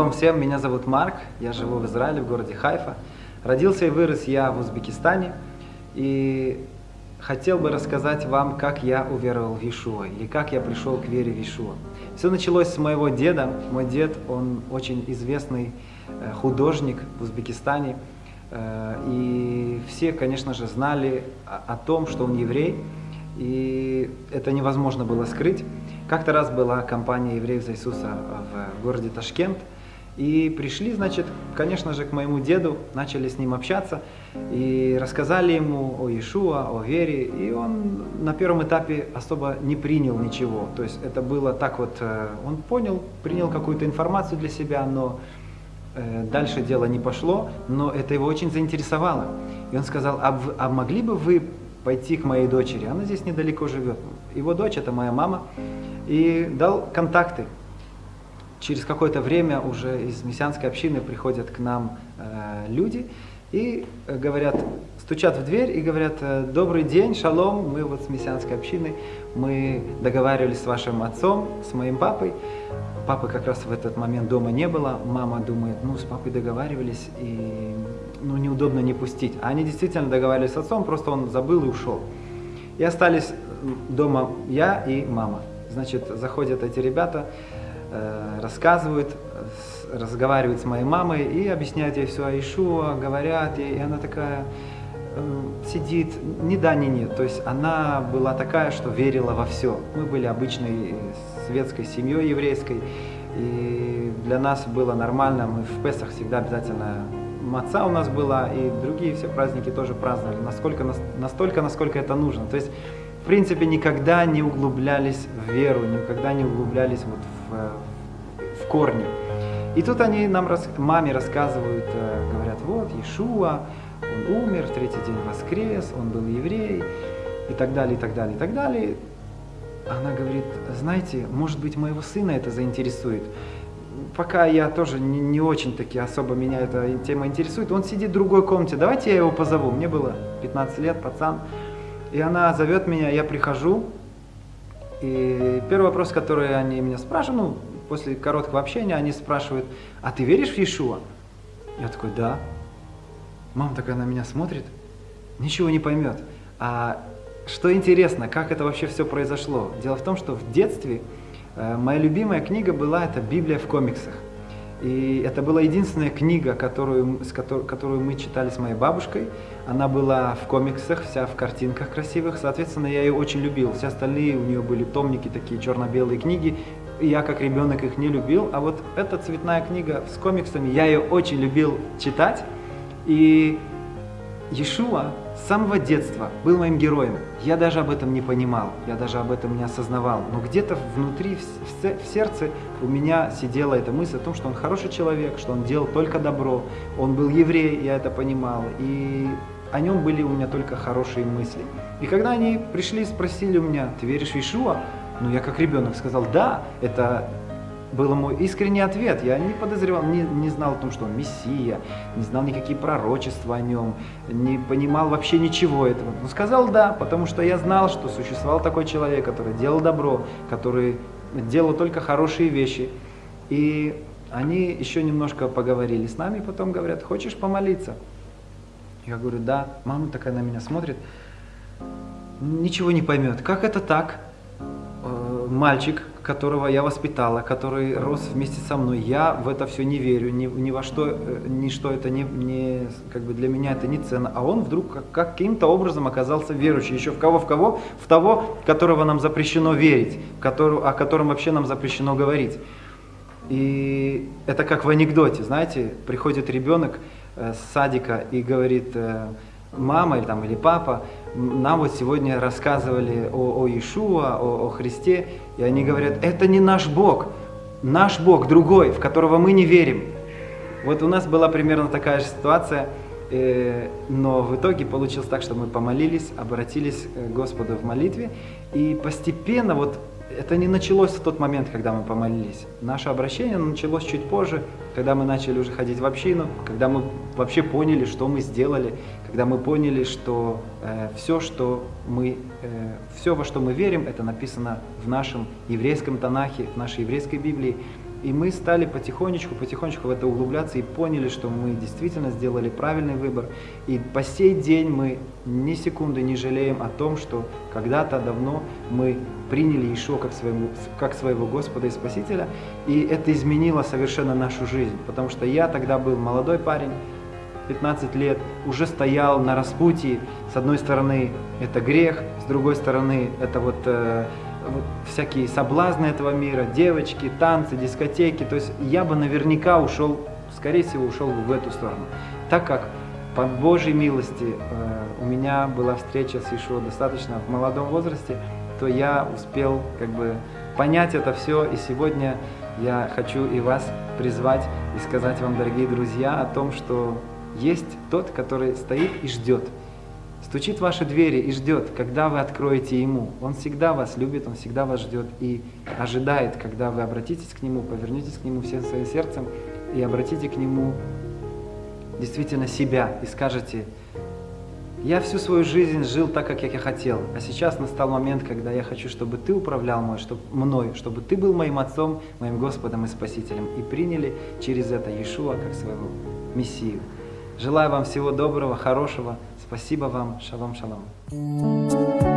Шалом всем, меня зовут Марк, я живу в Израиле, в городе Хайфа. Родился и вырос я в Узбекистане. И хотел бы рассказать вам, как я уверовал в Иешуа, или как я пришел к вере в Иешуа. Все началось с моего деда. Мой дед, он очень известный э, художник в Узбекистане. Э, и все, конечно же, знали о том, что он еврей. И это невозможно было скрыть. Как-то раз была компания евреев за Иисуса в городе Ташкент. И пришли, значит, конечно же, к моему деду, начали с ним общаться и рассказали ему о Иешуа, о вере. И он на первом этапе особо не принял ничего. То есть это было так вот, э, он понял, принял какую-то информацию для себя, но э, дальше дело не пошло, но это его очень заинтересовало. И он сказал, а, вы, а могли бы вы пойти к моей дочери? Она здесь недалеко живет. Его дочь, это моя мама, и дал контакты через какое-то время уже из мессианской общины приходят к нам э, люди и э, говорят, стучат в дверь и говорят, э, добрый день, шалом, мы вот с мессианской общины, мы договаривались с вашим отцом, с моим папой. Папы как раз в этот момент дома не было, мама думает, ну с папой договаривались и ну, неудобно не пустить. А они действительно договаривались с отцом, просто он забыл и ушел. И остались дома я и мама. Значит, заходят эти ребята, рассказывают, разговаривают с моей мамой и объясняют ей все о Ишуа, говорят ей, и она такая э, сидит, ни да, ни нет. То есть она была такая, что верила во все. Мы были обычной светской семьей еврейской, и для нас было нормально, мы в Песах всегда обязательно маца у нас была, и другие все праздники тоже праздновали, насколько, настолько, насколько это нужно. То есть, в принципе, никогда не углублялись в веру, никогда не углублялись вот в в, в корне. И тут они нам, маме рассказывают, э, говорят, вот, Иешуа, он умер, в третий день воскрес, он был еврей, и так далее, и так далее, и так далее. Она говорит, знаете, может быть, моего сына это заинтересует. Пока я тоже не, не очень-таки особо меня эта тема интересует, он сидит в другой комнате, давайте я его позову. Мне было 15 лет, пацан. И она зовет меня, я прихожу, и первый вопрос, который они меня спрашивают, ну, после короткого общения, они спрашивают, а ты веришь в Иешуа? Я такой, да. Мама такая на меня смотрит, ничего не поймет. А что интересно, как это вообще все произошло? Дело в том, что в детстве э, моя любимая книга была это Библия в комиксах. И это была единственная книга, которую, с которой, которую мы читали с моей бабушкой. Она была в комиксах, вся в картинках красивых. Соответственно, я ее очень любил. Все остальные у нее были томники, такие черно-белые книги. И я как ребенок их не любил. А вот эта цветная книга с комиксами, я ее очень любил читать. И Иешуа с самого детства был моим героем. Я даже об этом не понимал, я даже об этом не осознавал. Но где-то внутри, в сердце у меня сидела эта мысль о том, что он хороший человек, что он делал только добро. Он был еврей, я это понимал. И о нем были у меня только хорошие мысли. И когда они пришли и спросили у меня, ты веришь в Ишуа? Ну, я как ребенок сказал, да, это был мой искренний ответ. Я не подозревал, не, не знал о том, что он Мессия, не знал никакие пророчества о нем, не понимал вообще ничего этого. Но сказал да, потому что я знал, что существовал такой человек, который делал добро, который делал только хорошие вещи. И они еще немножко поговорили с нами, потом говорят, хочешь помолиться? Я говорю, да. Мама такая на меня смотрит, ничего не поймет. Как это так? Э, мальчик, которого я воспитала, который рос вместе со мной, я в это все не верю, ни, ни во что, э, ни что это не, не, как бы для меня это не ценно, а он вдруг как, каким-то образом оказался верующим, еще в кого, в кого? В того, которого нам запрещено верить, который, о котором вообще нам запрещено говорить. И это как в анекдоте, знаете, приходит ребенок э, с садика и говорит, мама или, там, или папа, нам вот сегодня рассказывали о, о Иешуа, о, о Христе, и они говорят, это не наш Бог, наш Бог другой, в которого мы не верим. Вот у нас была примерно такая же ситуация, э, но в итоге получилось так, что мы помолились, обратились к Господу в молитве, и постепенно вот это не началось в тот момент, когда мы помолились. Наше обращение началось чуть позже, когда мы начали уже ходить в общину, когда мы вообще поняли, что мы сделали, когда мы поняли, что э, все, что мы, э, все, во что мы верим, это написано в нашем еврейском Танахе, в нашей еврейской Библии. И мы стали потихонечку, потихонечку в это углубляться и поняли, что мы действительно сделали правильный выбор. И по сей день мы ни секунды не жалеем о том, что когда-то давно мы приняли Ишуа как, своему, как своего Господа и Спасителя. И это изменило совершенно нашу жизнь. Потому что я тогда был молодой парень, 15 лет, уже стоял на распутье. С одной стороны это грех, с другой стороны это вот э, всякие соблазны этого мира, девочки, танцы, дискотеки. То есть я бы наверняка ушел, скорее всего, ушел в эту сторону. Так как по Божьей милости э, у меня была встреча с Ишуа достаточно в молодом возрасте, то я успел как бы понять это все. И сегодня я хочу и вас призвать и сказать вам, дорогие друзья, о том, что есть тот, который стоит и ждет стучит в ваши двери и ждет, когда вы откроете Ему. Он всегда вас любит, Он всегда вас ждет и ожидает, когда вы обратитесь к Нему, повернетесь к Нему всем своим сердцем и обратите к Нему действительно себя и скажете, я всю свою жизнь жил так, как я хотел, а сейчас настал момент, когда я хочу, чтобы ты управлял мой, чтобы, мной, чтобы ты был моим отцом, моим Господом и Спасителем, и приняли через это Иешуа как своего Мессию. Желаю вам всего доброго, хорошего. Спасибо вам. Шалом, шалом.